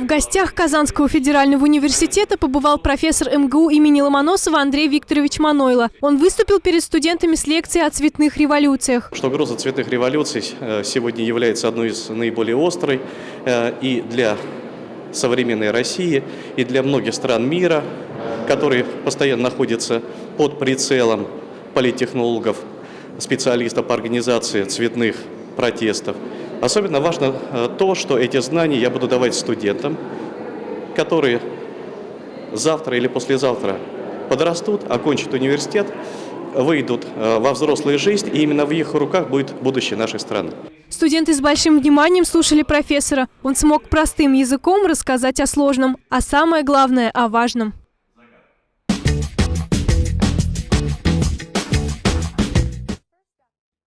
В гостях Казанского федерального университета побывал профессор МГУ имени Ломоносова Андрей Викторович Манойло. Он выступил перед студентами с лекцией о цветных революциях. Что угроза цветных революций э, сегодня является одной из наиболее острой э, и для современной России, и для многих стран мира, которые постоянно находятся под прицелом политтехнологов, специалистов по организации цветных протестов. Особенно важно э, то, что эти знания я буду давать студентам, которые завтра или послезавтра подрастут, окончат университет, выйдут э, во взрослую жизнь, и именно в их руках будет будущее нашей страны. Студенты с большим вниманием слушали профессора. Он смог простым языком рассказать о сложном, а самое главное – о важном.